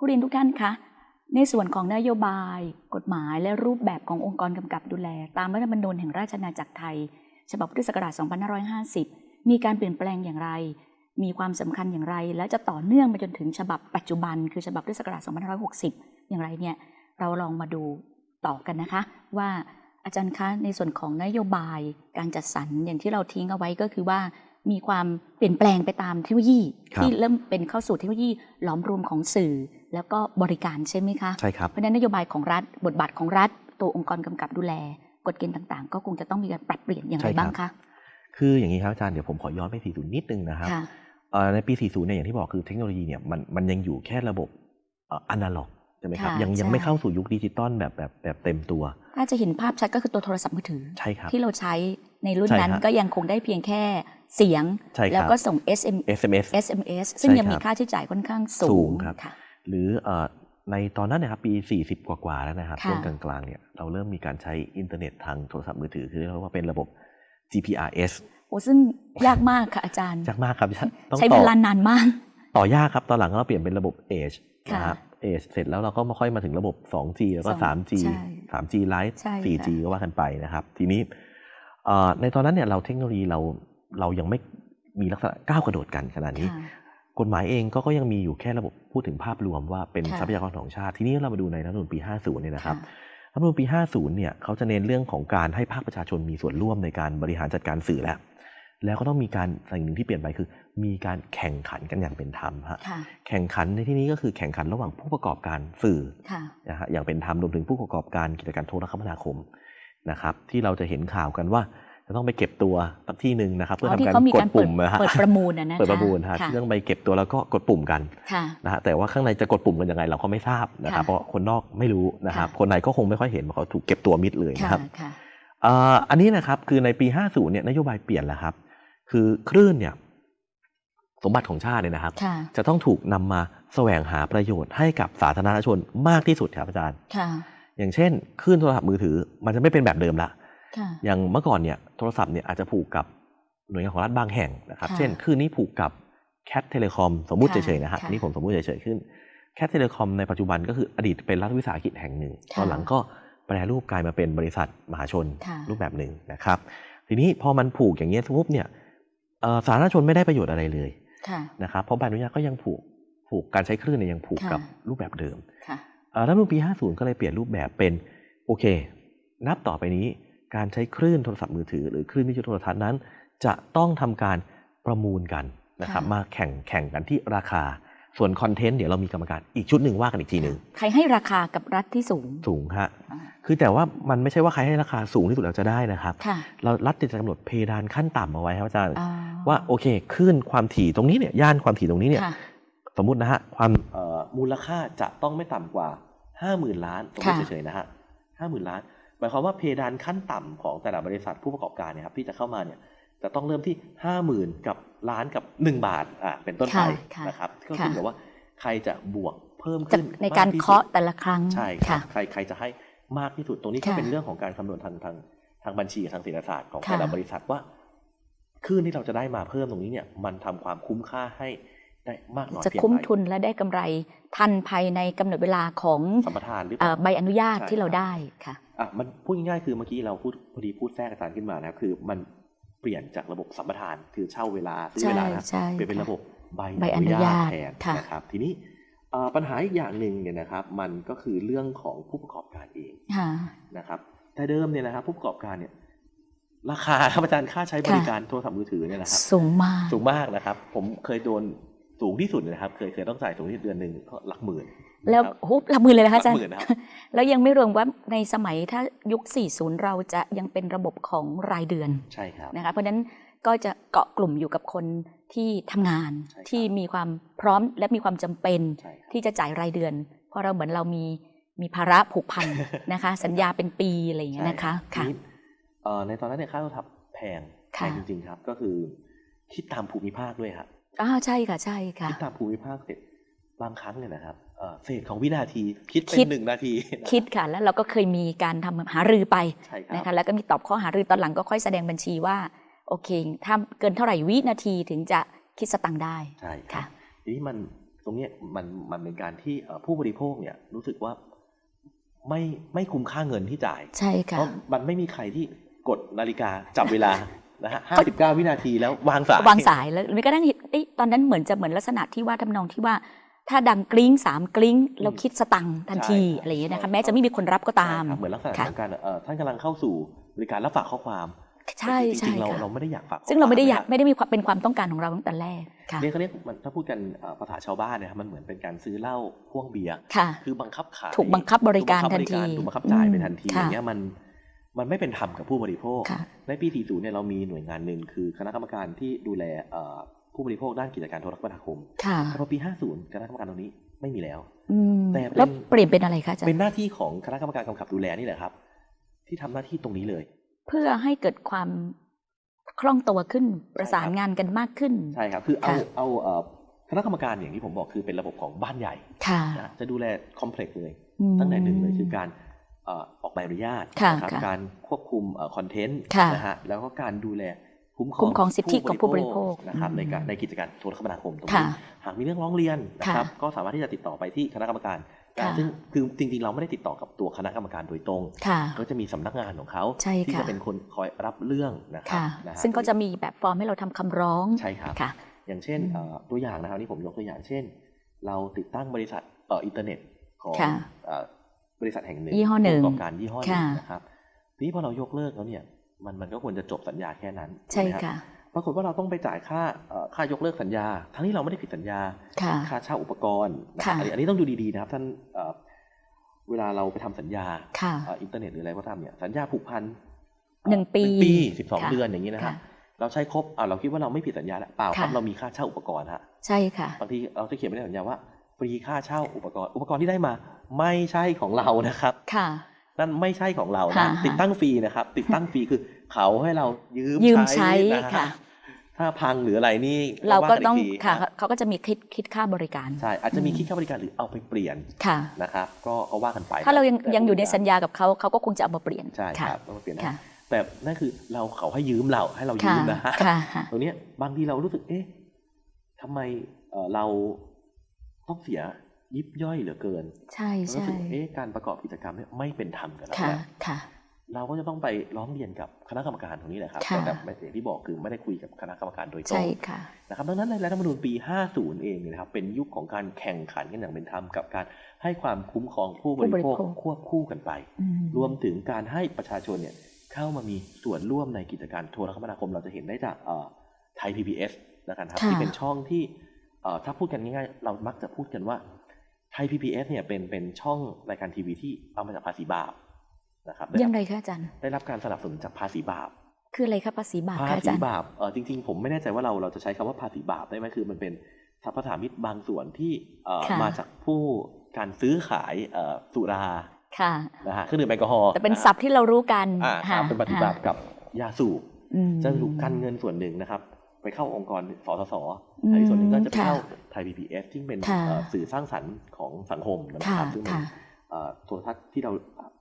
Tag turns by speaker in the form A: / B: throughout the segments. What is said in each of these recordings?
A: ผู้เรียนทุกท่านคะในส่วนของนโยบาย กฎหมายและรูปแบบขององค์กรกำกับดูแล ตามรัฐธรรมนูญแห่งราชอาณาจักรไทย ฉบับพุทธศักราช 2550 มีการเปลี่ยนแปลงอย่างไร มีความสำคัญอย่างไร และจะต่อเนื่องไปจนถึงฉบับปัจจุบัน คือฉบับพุทธศักราช 2560 อย่างไรเนี่ยเราลองมาดูต่อกันนะคะ ว่าอาจารย์คะในส่วนของนโยบายการจัดสรรอย่างที่เราทิ้งเอาไว้ก็คือว่า มีความเปลี่ยนแปลงไปตามเทคโนโลยี
B: ครับ
A: ที่เริ่มเป็นเข้าสู่เทคโนโลยีหลอมรวมของสื่อ แล้วก็บริการใช่ไหมคะ
B: ใช่ครับ
A: เพราะฉะนั้นนโยบายของรัฐบทบาทของรัฐ ตัวองค์กรกำกับดูแล กฎเกณฑ์ต่างๆ ก็คงจะต้องมีการปรับเปลี่ยนอย่างไร
B: ใช่ครับ
A: บ้างคะ
B: คืออย่างนี้ครับอาจารย์เดี๋ยวผมขอย้อนไป 40 นิดนึงนะครับ
A: ค่ะ
B: เอ่อในปี 40 เนี่ยอย่างที่บอกคือเทคโนโลยีเนี่ยมันมันยังอยู่แค่ระบบเอนาล็อก ใช่ไหมครับ
A: ค่ะ
B: ยังยัง
A: ใช่
B: ไม่เข้าสู่ยุคดิจิตอลแบบแบบแบบเต็มตัว
A: ถ้าจะเห็นภาพชัดก็คือตัวโทรศัพท์มือถือ
B: ใช่ครับ
A: ที่เราใช้ในรุ่น
B: ใช่
A: นั้น
B: ฮะ
A: ก็ยังคงได้เพียงแค่เสียง
B: ใช่ครับ
A: แล้วก็ส่ง SM
B: SMS
A: SMS ซึ่ง
B: ใช่
A: ยังมี
B: ครับ
A: ค่าใช้จ่ายค่อนข้างสู
B: สู
A: ง
B: งครับ
A: ค่ะ
B: หรือเอ่อในตอนนั้นนะครับปี 40 กว่าๆแล้วนะครับ
A: ค่ะ
B: ช่วงกลางๆเนี่ยเราเริ่มมีการใช้อินเทอร์เน็ตทางโทรศัพท์มือถือคือเรียกว่าเป็นระบบ GPRS
A: โอ้ซึ่งยากมากค่ะอาจารย์
B: ยากมากครับต้อง
A: ใช้
B: ต่
A: เว
B: อ
A: ลานานมาก
B: ต่อยากครับตอนหลังเราเปลี่ยนเป็นระบบ Edge
A: ค่ะ
B: นะครับ Edge เสร็จแล้วเราก็มาค่อยมาถึงระบบ 2G แล้วก็
A: สอง
B: 3G
A: ใช่
B: 3G Lite
A: ใช่ค่ะ
B: 4G ก็ว่ากันไปนะครับ ทีนี้เอ่อในตอนนั้นเนี่ยเราเทคโนโลยีเราเรายังไม่มีลักษณะก้าวกระโดดกันขนาดนี้
A: ค่ะ
B: กฎหมายเองก็ก็ยังมีอยู่แค่ระบบพูดถึงภาพรวมว่าเป็น
A: ค่ะ
B: ทรัพยากรของชาติ ทีนี้เรามาดูในรัฐธรรมนูญปี 50 เนี่ยนะครับ
A: ค่ะ
B: รัฐธรรมนูญปี 50 เนี่ยเขาจะเน้นเรื่องของการให้ภาคประชาชนมีส่วนร่วมในการบริหารจัดการสื่อแล้ว แล้วก็ต้องมีการสิ่งหนึ่งที่เปลี่ยนไปคือ มีการแข่งขันกันอย่างเป็นธรรมฮะ
A: ค่ะ
B: แข่งขันในที่นี้ก็คือแข่งขันระหว่างผู้ประกอบการสื่อ
A: ค่ะ
B: นะฮะอย่างเป็นธรรมรวมถึงผู้ประกอบการกิจการโทรคมนาคมนะครับ ที่เราจะเห็นข่าวกันว่าจะต้องไปเก็บตัวสักที่หนึ่งนะครับ เพื่อ
A: อ๋อ
B: ทำ
A: ที่
B: การ
A: เขามี
B: ก
A: กา
B: ด
A: รเปิด
B: ปุ่มนะฮะ
A: เปิดประมูลนะนะคะ
B: เปิดประมูลฮะ
A: ค่ะ
B: ที่ต้องไปเก็บตัวแล้วก็กดปุ่มกัน
A: ค่ะ
B: นะฮะแต่ว่าข้างในจะกดปุ่มกันยังไงเราก็ไม่ทราบนะครับ
A: ค่ะ
B: เพราะคนนอกไม่รู้นะครับ
A: ค่ะ
B: คนในก็คงไม่ค่อยเห็นเพราะเขาถูกเก็บตัวมิดเลย
A: ค่ะ
B: นะครับ
A: ค่ะ
B: เอ่ออันนี้นะครับคือในปี 50เนี่ยนโยบายเปลี่ยนแล้วครับ คือคลื่นเนี่ยสมบัติของชาติเนี่ยนะครับ
A: ค่ะ
B: จะต้องถูกนำมาแสวงหาประโยชน์ให้กับสาธารณชนมากที่สุดครับอาจารย์
A: ค่ะ
B: อย่างเช่นคลื่นโทรศัพท์มือถือ มันจะไม่เป็นแบบเดิมละ
A: ค่ะ
B: อย่างเมื่อก่อนเนี่ยโทรศัพท์เนี่ยอาจจะผูกกับหน่วยงานของรัฐบางแห่งนะครับ
A: ค่ะ
B: เช่นคลื่นนี้ผูกกับ CAT Telecom สมมุติ
A: ค่ะ
B: เฉยๆนะฮะ
A: ค่ะ
B: นี่ผมสมมุติเฉยๆซึ่ง CAT Telecom ในปัจจุบันก็คืออดีตเป็นรัฐวิสาหกิจแห่งหนึ่ง
A: ค่ะ
B: ตอนหลังก็แปรรูปกลายมาเป็นบริษัทมหาชน
A: ค่ะ
B: รูปแบบหนึ่งนะครับ ทีนี้พอมันผูกอย่างเงี้ยปุ๊บเนี่ยเอ่อ สาธารณชนไม่ได้ประโยชน์อะไรเลย
A: ค่ะ
B: นะครับเพราะใบอนุญาตก็ยังผูกผูกการใช้คลื่นเนี่ยยังผูก
A: ค่ะ
B: กับรูปแบบเดิม
A: ค่ะ
B: เอ่อรัฐธรรมนูญปี 50 ก็เลยเปลี่ยนรูปแบบเป็นโอเค นับต่อไปนี้การใช้คลื่นโทรศัพท์มือถือ หรือคลื่นวิทยุโทรทัศน์นั้น จะต้องทำการประมูลกันนะครับ
A: ค่ะ
B: มาแข่งแข่งกันที่ราคา ส่วนคอนเทนต์เดี๋ยวเรามีกรรมการอีกชุดหนึ่งว่ากันอีกทีหนึ่ง
A: ใครให้ราคากับรัฐที่สูง
B: สูงฮะ
A: อ่า
B: คือแต่ว่ามันไม่ใช่ว่าใครให้ราคาสูงที่สุดแล้วจะได้นะครับ
A: ค่ะ
B: เรารัฐจะกำหนดเพดานขั้นต่ำเอาไว้ครับอาจารย์
A: อ๋อ
B: ว่าโอเคคลื่นความถี่ตรงนี้เนี่ยย่านความถี่ตรงนี้เนี่ย
A: ค่ะ
B: สมมุตินะฮะความเอ่อมูลค่าจะต้องไม่ต่ำกว่า50,000ล้านสมมติ
A: ค่ะ
B: เฉยๆนะฮะ50,000ล้านหมายความว่าเพดานขั้นต่ำของแต่ละบริษัทผู้ประกอบการเนี่ยครับที่จะเข้ามาเนี่ยจะต้องเริ่มที่50,000กับ ล้านกับ 1 บาทอะเป็นต้นไป
A: ค่ะค่ะ
B: นะครับก็
A: ค่ะ
B: ขึ้นกับว่าใครจะบวกเพิ่ม
A: จะ
B: ขึ้น
A: ในการ
B: มที่สุด
A: เคาะแต่ละครั้ง
B: ใช่ครั
A: ค่ะ
B: บใครใครจะให้มากที่สุดตรงนี้ก็
A: ค่ะ
B: เป็นเรื่องของการคำนวณทางทางทางบัญชีทางเศรษฐศาสตร์ของ
A: ค่ะ
B: แต่ละบริษัทว่าคลื่นที่เราจะได้มาเพิ่มตรงนี้เนี่ย มันทำความคุ้มค่าให้ได้มากน้อย
A: จะ
B: เพียง
A: คุ้ม
B: ไร
A: ทุนและได้กำไรทันภายในกำหนดเวลาของ
B: สัมปทานหรือเป
A: เอ่
B: ล่า
A: อใบอนุญาต
B: ใช่
A: ที่เรา
B: ครับ
A: ได้ค่ะ
B: อะมันพูดง่ายๆคือเมื่อกี้เราพูดพอดีพูดแทรกอาจารย์ขึ้นมานะครับคือ มัน เปลี่ยนจากระบบสัมปทานคือเช่าเวลาซื้อ
A: ใช่
B: เวลานะ
A: ใช่
B: เปลี่ยนเป็น
A: ค่ะ
B: ระบบใบ
A: ใบ
B: อ
A: อนุ
B: นุญา
A: ญา
B: ต
A: ต
B: แทน
A: ค่ะ
B: นะครับ ทีนี้เอ่อปัญหาอีกอย่างหนึ่งเนี่ยนะครับ มันก็คือเรื่องของผู้ประกอบการเอง
A: ค่ะ
B: นะครับแต่เดิมเนี่ยนะครับ ผู้ประกอบการเนี่ยราคาครับอาจารย์ค่าใช้บริการโทรศัพท์มือถือเนี่ยนะครับ
A: สูงมาก
B: สูงมากนะครับ ผมเคยโดน สูงที่สุดเลยนะครับ เคยเคยต้องจ่ายสูงที่สุดเดือนหนึ่งก็หลักหมื่น
A: แล้ว
B: นะครับ
A: ฮุบหลักหมือเลยนะคะอาจาร
B: หลั
A: ย์
B: กหมื่นนะครับ
A: แล้วยังไม่รวมว่าในสมัยถ้ายุค 40 เราจะยังเป็นระบบของรายเดือน
B: ใช่ครับ
A: นะคะเพราะฉะนั้นก็จะเกาะกลุ่มอยู่กับคนที่ทำงาน
B: ใช่ครับ
A: ที่มีความพร้อมและมีความจำเป็น
B: ใช่ครับ
A: ที่จะจ่ายรายเดือน เพราะเราเหมือนเรามีมีภาระผูกพันนะคะ สัญญาเป็นปีอะไรอย่างเงี้ยนะคะ
B: ที
A: ค่ะ
B: นี้เอ่อในตอนนั้นเนี่ยค่าโทรศัพท์แพงแพ
A: ค่ะ
B: งจริงๆครับ ก็คือคิดตามภูมิภาคด้วยครับ
A: อ้าวใช่ค่ะใช่ค่ะ
B: คิดตามภูมิภาคเสร็จบางครั้งเนี่ยนะครับเอ่อเศษของวินาทีคิดเป็
A: คิด
B: นหนึ่งนาทีนะ
A: คิดค่ะ แล้วเราก็เคยมีการทำหารือไป
B: ใช่ครั
A: นะคะ
B: บ
A: แล้วก็มีตอบข้อหารือตอนหลังก็ค่อยแสดงบัญชีว่าโอเค ถ้าเกินเท่าไหร่วินาทีถึงจะคิดสตังค์ได้
B: ใช่ครับ
A: ค่ะ
B: ทีนี้มันตรงเนี้ยมันมันเป็นการที่เอ่อผู้บริโภคเนี่ยรู้สึกว่าไม่ไม่คุ้มค่าเงินที่จ่าย
A: ใช่
B: เพ
A: ค่ะ
B: ราะมันไม่มีใครที่กดนาฬิกาจับเวลา นะฮะห้าสิบเก้าวินาทีแล้ววางสาย
A: วางสายแล้วไม่ก็นั่งเห็นเอ้ยตอนนั้นเหมือนจะเหมือนลักษณะที่ว่าทำนองที่ว่า ถ้าดังกริ้งสามกริ้งเราคิดสตังค์ทันที
B: ใช่ครับ
A: อะไรอย่างเงี้ยนะคะแม้จะไม่มีคนรับก็ตาม
B: ใช่ครับเหมือนลักษณะ
A: ค่ะ
B: ของการเอ่อท่านกำลังเข้าสู่บริการรับฝากข้อความ
A: ใช่
B: แต่จ
A: ใช่
B: ริงๆเรา
A: ค่ะ
B: เราไม่ได้อยากฝาก
A: ซึ่งเราไม่ได้อยาก
B: ข้อคว
A: ไม่ได้มีความเป็นความต้องการของเราตั้งแต่แรกค่ะ
B: เรียกเขาเรียกมันถ้าพูดกันเอ่อภาษาชาวบ้านเนยครับมันเหมือนเป็นการซื้อเหล้าพ่วงเบียร์
A: ค่ะ
B: คือบังคับขาย
A: ถูกบังคับบริการ
B: ถูบังคั
A: ทันที
B: ถูกบังคับจ่ายไปทันที
A: อืม
B: อย่างเงี้ยมัน มันไม่เป็นธรรมกับผู้บริโภค
A: ค่ะ
B: ในปี 40 เนี่ยเรามีหน่วยงานหนึ่งคือคณะกรรมการที่ดูแลเอ่อผู้บริโภคด้านกิจการโทรคมนาคม
A: ค่ะ
B: แต่พอปี 50 คณะกรรมการตรงนี้ไม่มีแล้ว
A: อืม
B: แต่เป็น
A: แล้วเปลี่ยนเป็นอะไรคะอาจาร
B: เป็น
A: ย์
B: หน้าที่ของคณะกรรมการกำกับดูแลนี่แหละครับ ที่ทำหน้าที่ตรงนี้เลย
A: เพื่อให้เกิดความคล่องตัวขึ้นประสานงานกันมากขึ้น
B: ใช่ครับ คือเอา
A: ค่ะ
B: เอาเอ่อคณะกรรมการอย่างที่ผมบอกคือเป็นระบบของบ้านใหญ่
A: ค่ะ
B: นะจะดูแลคอมเพล็กซ์เลย
A: อืม
B: ตั้งแต่หนึ่งเลยคือการเอ่อออกใบอนุญาต
A: ค่ะ
B: นะครับ
A: ค่ะ
B: การควบคุมคอนเทนต์
A: ค่ะ
B: นะฮะแล้วก็การดูแลคุ้มคร
A: คุ้
B: อง
A: มครองสิทธิของผู้บริโภค
B: นะครับ
A: อืม
B: ในการในกิจการโทรคมนาคมตรง
A: ค่ะ
B: นี้หากมีเรื่องร้องเรียนนะครับ
A: ค่ะ
B: ก็สามารถที่จะติดต่อไปที่คณะกรรมการได้
A: ค่ะ
B: ซึ่งคือจริงๆ เราไม่ได้ติดต่อกับตัวคณะกรรมการโดยตรง
A: ค่ะ
B: ก็จะมีสำนักงานของเขา
A: ใช่
B: ที่
A: ค่ะ
B: จะเป็นคนคอยรับเรื่องนะครับ
A: ค่ะ
B: นะฮะ
A: ซึ่งก็จะมีแบบฟอร์มให้เราทำคำร้อง
B: ใช่ครับ
A: ค่ะ
B: อย่างเช่น
A: อืม
B: เอ่อตัวอย่างนะครับนี่ผมยกตัวอย่างเช่น เราติดตั้งบริษัทเอ่ออินเทอร์เน็ตของ
A: ค่ะ
B: เอ่อ บริษัทแห่งหนึ่ง
A: ยี่ห้อหนึ่ง
B: ผู้ประกอบการยี่ห้อหนึ่ง
A: ค่ะ
B: นะครับทีนี้พอเรายกเลิกแล้วเนี่ยมันมันก็ควรจะจบสัญญาแค่นั้น
A: ใช่
B: ถูกไหมรับ
A: ค่ะ
B: ปรากฏว่าเราต้องไปจ่ายค่าเอ่อค่ายกเลิกสัญญา ทั้งที่เราไม่ได้ผิดสัญญา
A: ค่ะ
B: ค่าเช่าอุปกรณ์นะ
A: ค่ะ
B: อันนี้อันนี้ต้องดูดีๆนะครับท่านเอ่อเวลาเราไปทำสัญญา
A: ค่ะ
B: เอ่ออินเทอร์เน็ตหรืออะไรก็ตามเนี่ยสัญญาผูกพัน
A: หนึ่งปี
B: ปีสิบสอง
A: ค่ะ
B: เดือนอย่างนี้นะครับ
A: ค่ะ
B: เราใช้ครบอ่าเราคิดว่าเราไม่ผิดสัญญาแล้วเปล่าครับ
A: ค่ะ
B: เรามีค่าเช่าอุปกรณ์ฮะ
A: ใช่ค่ะ
B: บางทีเราจะเขียนไว้ในสัญญาว่าฟรีค่าเช่าอุปกรณ์อุปกรณ์ที่ได้มา ไม่ใช่ของเรานะครับ
A: ค่ะ
B: นั่นไม่ใช่ของเรา
A: ค่ะ
B: นะติดตั้งฟรีนะครับ ติดตั้งฟรีคือเขาให้เรายืม
A: ยืมใช้
B: นะฮะ
A: ค่ะ
B: ถ้าพังหรืออะไรนี่
A: เราก็
B: ว่น
A: ต้อง
B: ที
A: ค่ะ
B: น
A: เขาก็จะมีคิดคิดค่าบริการ
B: ใช่อาจจะมี
A: อืม
B: คิดค่าบริการหรือเอาไปเปลี่ยน
A: ค่ะ
B: นะครับ ก็ก็ว่ากันไป
A: ถ้าเรายัง
B: แต่
A: ยังอยู่ในสัญญากับเขาเขาก็คงจะเอามาเปลี่ยน
B: ใช่
A: ค่ะ
B: ครับเอามาเปลี่ยนได้
A: ค่ะ
B: แต่นั่นคือเราเขาให้ยืมเราให้เรายื
A: ค่ะ
B: มนะฮะ
A: ค่ะค่ะ
B: ตรงเนี้ยบางทีเรารู้สึกเอ๊ะทำไมเอ่อเราต้องเสีย ยิบย่อยเหลือเกิน
A: ใช่
B: รู้
A: ใช่
B: สึกเอ๊ะการประกอบกิจกรรมเนี่ยไม่เป็นธรรมกับเรา
A: ค่ะ
B: แล้ว
A: ค่ะ
B: เราก็จะต้องไปร้องเรียนกับคณะกรรมการตรงนี้แหละครับ
A: ค่ะ
B: แต่แบบอย่างที่บอกคือไม่ได้คุยกับคณะกรรมการโดยตร
A: ใช่
B: ง
A: ค่ะ
B: นะครับดังนั้นในรัฐธรรมนูญปี 50 เองเนี่ยนะครับเป็นยุคของการแข่งขันกันอย่างเป็นธรรมกับการให้ความคุ้มครองผู้บริโภค
A: ผู้บริโภค
B: ควบคู่กันไป
A: อืม
B: รวมถึงการให้ประชาชนเนี่ยเข้ามามีส่วนร่วมในกิจการโทรคมนาคมเราจะเห็นได้จากไทย PBS นะครับ
A: ค่ะ
B: ที่เป็นช่องที่เอ่อถ้าพูดกันง่ายๆ เรามักจะพูดกันว่า ไทย PBS เนี่ยเป็นเป็นช่องรายการทีวีที่เอามาจากภาษีบาปนะครับได้
A: ยั
B: รั
A: ง
B: บ
A: ไงคะอาจารย์
B: ได้รับการสนับสนุนจากภาษีบาป
A: คืออะไรคะภาษีบาป
B: ภา
A: คะอา
B: ษี
A: จารย์
B: บาปเออจริง ๆ ผมไม่แน่ใจว่าเราเราจะใช้คำว่าภาษีบาปได้ไหมคือมันเป็นสรรพสามิตบางส่วนที่เอ่อ
A: ค่ะ
B: มาจากผู้การซื้อขายเอ่อสุรา
A: ค่ะ
B: นะฮะเครื่องดื่มแอลกอฮอล์
A: แต่เป็นศัพท์ที่เรารู้กัน
B: อ่าครับเป็นปฏิบัติกับยาสูบ
A: อืม
B: จะถูกกันเงินส่วนหนึ่งนะครับ ไปเข้าองค์กรสสส
A: อืม
B: อีกส่วนหนึ่งก็จะไป
A: ค่ะ
B: เข้าไทยพีบีเอสที่เป็น
A: ค่ะ
B: เอ่อสื่อสร้างสรรค์ของสังคมนะครับค่ะซึ่งเป็น
A: ค่ะ
B: เอ่อโทรทัศน์ที่เรา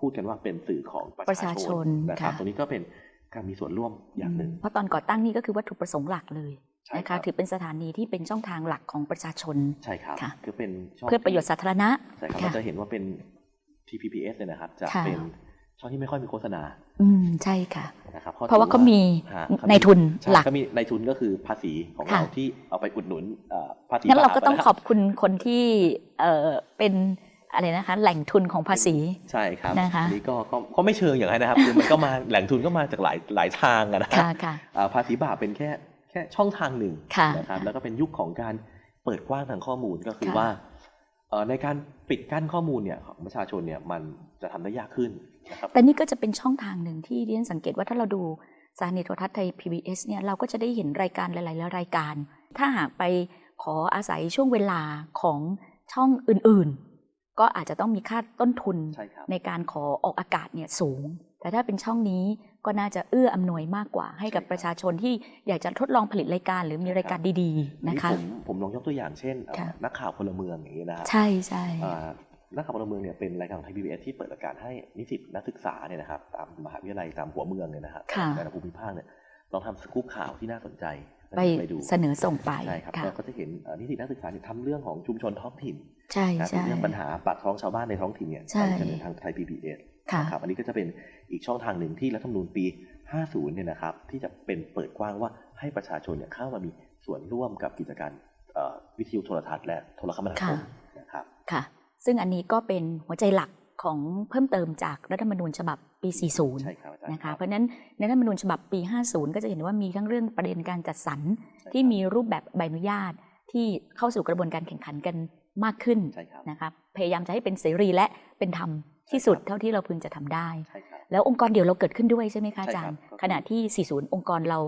B: พูดกันว่าเป็นสื่อของประ
A: ประ
B: ชา
A: ชา
B: ช
A: ช
B: น
A: น
B: นะครับ
A: ค่ะ
B: ตรงนี้ก็เป็นการมีส่วนร่วมอย่างหนึ่ง
A: เพราะตอนก่อตั้งนี่ก็คือวัตถุประสงค์หลักเลย
B: ใช่
A: นะ
B: คะ
A: ครั
B: บ
A: ถือเป็นสถานีที่เป็นช่องทางหลักของประชาชน
B: ใช่ครับ
A: ค่ะ
B: คือเป็นช่อง
A: เพื่อประโยชน์สาธารณะ
B: ใช่ครับ
A: ค่ะ
B: เราจะเห็นว่าเป็น TPBS เนี่ยนะครับ จะ
A: ค่ะ
B: เป็น ช่องที่ไม่ค่อยมีโฆษณา
A: อืมใช่ค่ะ
B: นะครับ
A: เพราะว่าเขามี
B: ฮะ
A: ในทุน
B: ใช่
A: หลัก
B: เขามีในทุนก็คือภาษีของ
A: ค่ะ
B: เราที่เอาไปอุดหนุนเอ่อภาษี
A: งั้นเรา
B: บ
A: ก็ต้อง
B: นะ
A: ขอบคุณคนที่เอ่อเป็นอะไรนะคะแหล่งทุนของภาษี
B: ใช่ครับ
A: นะคะ
B: อันนี้ก็ก็ก็ไม่เชิงอย่างนั้นนะครับคือมันก็มาแหล่งทุนก็มาจากหลายหลายทางอะนะ
A: ค่ะค่ะ
B: อ่าภาษีบาปเป็นแค่แค่ช่องทางหนึ่ง
A: ค่ะ
B: นะครับแล้วก็เป็นยุคของการเปิดกว้างทางข้อมูลก็คือ
A: ค่ะ
B: ว่าเอ่อ ในการปิดกั้นข้อมูลเนี่ยของประชาชนเนี่ยมันจะทำได้ยากขึ้นนะครับ
A: แต่นี่ก็จะเป็นช่องทางหนึ่งที่ดิฉันสังเกตว่าถ้าเราดูสถานีโทรทัศน์ไทย PBS เนี่ยเราก็จะได้เห็นรายการหลายๆรายการ ถ้าหากไปขออาศัยช่วงเวลาของช่องอื่นๆ ก็อาจจะต้องมีค่าต้นทุน
B: ใช่ครับ
A: ในการขอออกอากาศเนี่ยสูง แต่ถ้าเป็นช่องนี้ก็น่าจะเอื้ออำนวยมากกว่า ให้กับ
B: ใช่ครับ
A: ประชาชนที่อยากจะทดลองผลิตรายการหรือมีรายการดีๆนะคะ
B: ผมผมลองยกตัวอย่างเช่นเอ่อ
A: ค่ะ
B: นักข่าวพลเมืองอย่างนี้นะครับ
A: ใช่ใช่
B: อ่านักข่าวพลเมืองเนี่ยเป็นรายการของไทยพีบีเอสที่เปิดโอกาสให้นิสิตนักศึกษาเนี่ยนะครับตามมหาวิทยาลัยตามหัวเมืองเนี่ยนะครับ
A: ค่ะ
B: แต่ละภูมิภาคเนี่ยลองทำสกู๊ปข่าวที่น่าสนใจ
A: ไป
B: ไปดู
A: เสนอส่งไป
B: ใช่ครับ
A: ค่ะ
B: ก็ก็จะเห็นเอ่อนิตินักศึกษาเนี่ยทำเรื่องของชุมชนท้องถิ่น
A: ใช่
B: นะครับ
A: ใช่
B: เรื่องปัญหาปากท้องชาวบ้านในท้องถิ่นเนี่ย
A: ใช่
B: ไปเสนอทางไทย PBS
A: ค่ะ
B: นะครับอันนี้ก็จะเป็นอีกช่องทางหนึ่งที่รัฐธรรมนูญปี 50 เนี่ยนะครับ ที่จะเป็นเปิดกว้างว่าให้ประชาชนเนี่ยเข้ามามีส่วนร่วมกับกิจการเอ่อวิทยุโทรทัศน์และโทรคมนาคม
A: ค่ะ
B: นะครับ
A: ค่ะ ซึ่งอันนี้ก็เป็นหัวใจหลักของเพิ่มเติมจากรัฐธรรมนูญฉบับปี 40
B: ใช่ครับอาจารย์
A: นะ
B: ครั
A: คะ
B: บ
A: เพราะฉะนั้นในรัฐธรรมนูญฉบับปี 50 ก็จะเห็นว่ามีทั้งเรื่องประเด็นการจัดสรร
B: ใช่
A: ที่
B: ครับ
A: มีรูปแบบใบอนุญาตที่เข้าสู่กระบวนการแข่งขันกันมากขึ้น
B: ใช่ครับ
A: นะคะพยายามจะให้เป็นเสรีและเป็นธรรม ที่สุดเท่าที่เราพึงจะทำได้
B: ใช่ครับ
A: แล้วองค์กรเดียวเราเกิดขึ้นด้วยใช่ไหมคะอาจารย์
B: ใช่ครับ
A: ขณะที่ 40 องค์กรเรา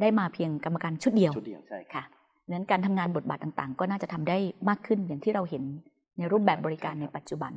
A: ได้มาเพียงกรรมการชุดเดียว
B: ชุดเดียวใช่ครับ
A: ค่ะนั้นการทำงานบทบาทต่างๆ ก็น่าจะทำได้มากขึ้นอย่างที่เราเห็นในรูปแบบบริการในปัจจุบัน